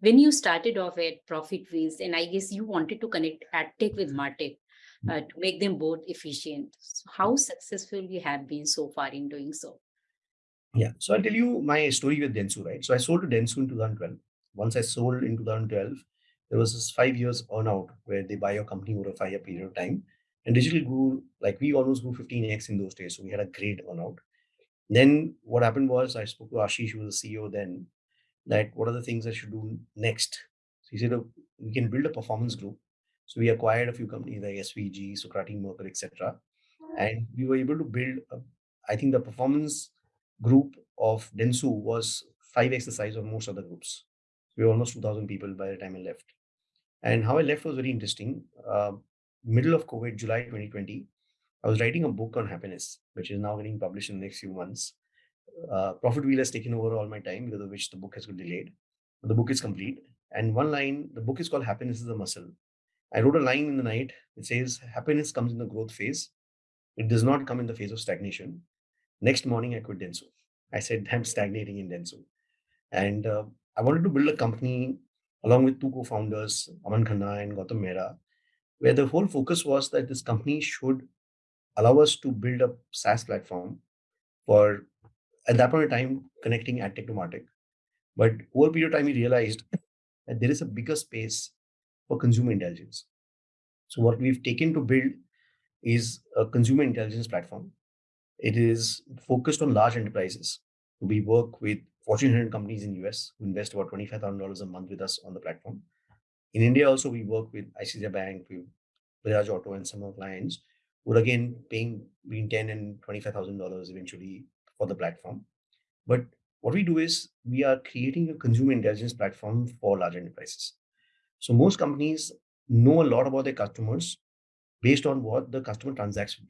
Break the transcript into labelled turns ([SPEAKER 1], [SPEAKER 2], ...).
[SPEAKER 1] when you started off at ProfitWheel, and I guess you wanted to connect AdTech with MarTech uh, to make them both efficient. So how successful you have been so far in doing so?
[SPEAKER 2] Yeah. So I'll tell you my story with Dentsu, right? So I sold to Dentsu in 2012. Once I sold in 2012, there was this five years earnout where they buy your company over a five year period of time. And digital grew, like we almost grew 15x in those days. So we had a great earnout. Then what happened was I spoke to Ashish, who was the CEO then, that what are the things I should do next? So he said, "Oh, we can build a performance group. So we acquired a few companies like SVG, Sokrati, Merkle, etc. And we were able to build, a, I think the performance group of Dentsu was 5x the size of most other groups. We were almost 2,000 people by the time I left. And how I left was very interesting. Uh, middle of COVID, July 2020, I was writing a book on happiness, which is now getting published in the next few months. Uh, Profit Wheel has taken over all my time because of which the book has been delayed. The book is complete. And one line, the book is called Happiness is a Muscle. I wrote a line in the night. It says, Happiness comes in the growth phase. It does not come in the phase of stagnation. Next morning, I quit Dentsu. I said, I'm stagnating in Dentsu. And uh, I wanted to build a company along with two co-founders, Aman Khanna and Gautam Mehra, where the whole focus was that this company should allow us to build a SaaS platform for, at that point in time, connecting to MarTech. But over a period of time, we realized that there is a bigger space for consumer intelligence. So what we've taken to build is a consumer intelligence platform. It is focused on large enterprises. We work with Fortune 100 companies in US who invest about $25,000 a month with us on the platform. In India, also, we work with ICICI Bank, with Bajaj Auto, and some of our clients who are again paying between ten and $25,000 eventually for the platform. But what we do is we are creating a consumer intelligence platform for large enterprises. So most companies know a lot about their customers based on what the customer transacts